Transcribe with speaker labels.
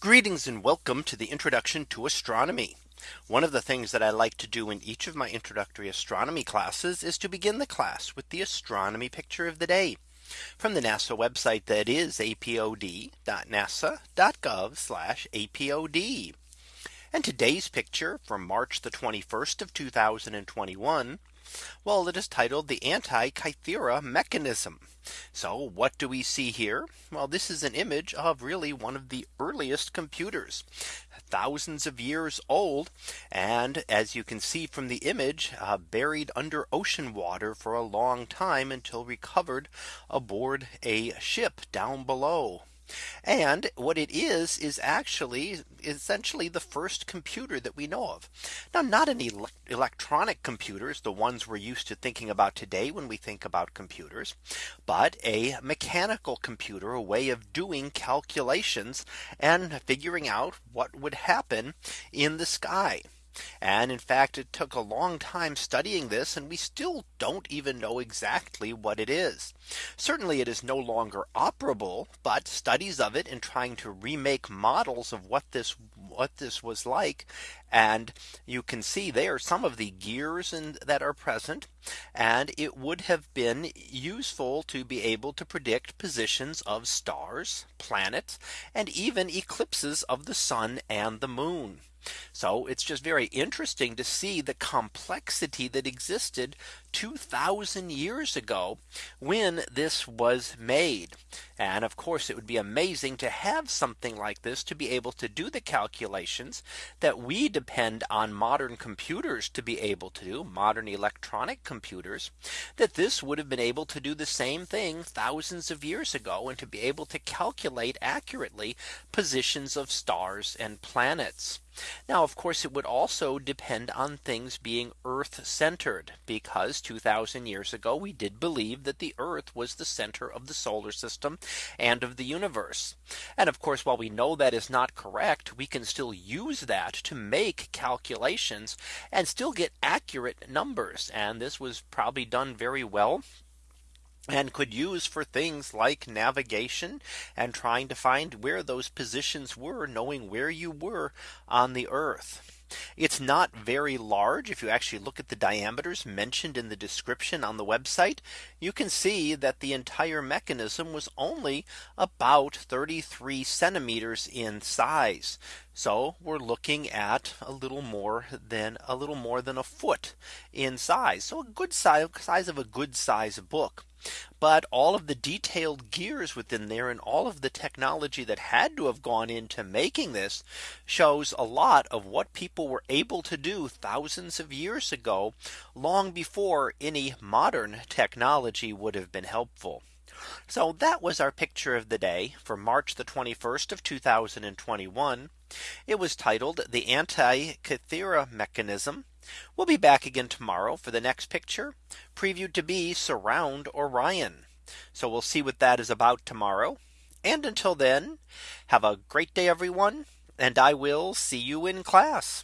Speaker 1: Greetings and welcome to the introduction to astronomy. One of the things that I like to do in each of my introductory astronomy classes is to begin the class with the astronomy picture of the day from the NASA website that is apod.nasa.gov apod. And today's picture from March the 21st of 2021. Well, it is titled the Antikythera mechanism. So what do we see here? Well, this is an image of really one of the earliest computers, thousands of years old. And as you can see from the image, uh, buried under ocean water for a long time until recovered aboard a ship down below. And what it is is actually essentially the first computer that we know of. Now not an ele electronic computers the ones we're used to thinking about today when we think about computers, but a mechanical computer a way of doing calculations and figuring out what would happen in the sky. And in fact, it took a long time studying this and we still don't even know exactly what it is. Certainly it is no longer operable, but studies of it and trying to remake models of what this what this was like. And you can see there some of the gears in, that are present. And it would have been useful to be able to predict positions of stars, planets, and even eclipses of the sun and the moon. So it's just very interesting to see the complexity that existed 2000 years ago when this was made. And of course, it would be amazing to have something like this to be able to do the calculations that we depend on modern computers to be able to do modern electronic computers that this would have been able to do the same thing thousands of years ago and to be able to calculate accurately positions of stars and planets. Now, of course, it would also depend on things being Earth centered because 2000 years ago we did believe that the Earth was the center of the solar system and of the universe. And of course, while we know that is not correct, we can still use that to make calculations and still get accurate numbers. And this was probably done very well and could use for things like navigation and trying to find where those positions were knowing where you were on the earth. It's not very large. If you actually look at the diameters mentioned in the description on the website, you can see that the entire mechanism was only about 33 centimeters in size. So we're looking at a little more than a little more than a foot in size. So a good size size of a good size book. But all of the detailed gears within there and all of the technology that had to have gone into making this shows a lot of what people were able to do thousands of years ago long before any modern technology would have been helpful. So that was our picture of the day for March the 21st of 2021. It was titled the Antikythera mechanism. We'll be back again tomorrow for the next picture previewed to be surround Orion. So we'll see what that is about tomorrow. And until then, have a great day, everyone. And I will see you in class.